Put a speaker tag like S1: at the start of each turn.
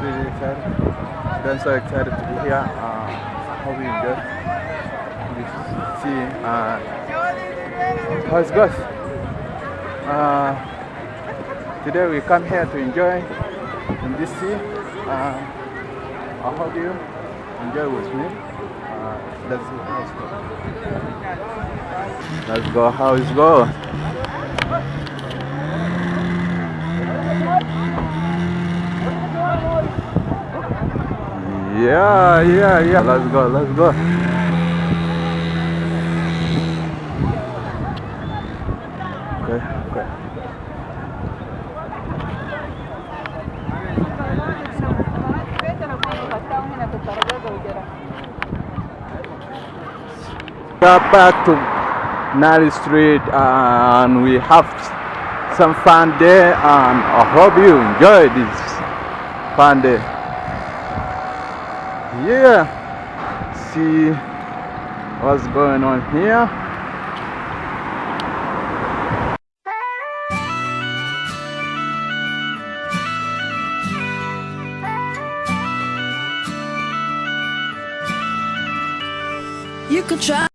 S1: really excited. I'm so excited to be here. Uh, hope you enjoy this see uh, how it goes. Uh, today we come here to enjoy in this sea. Uh, I hope you enjoy with me. Uh, let's see how it goes. Let's go how it goes. Yeah, yeah, yeah. Let's go, let's go. Okay, okay. We are back to Nile Street and we have some fun there and I hope you enjoy this fun day. Yeah, see what's going on here.
S2: You could try.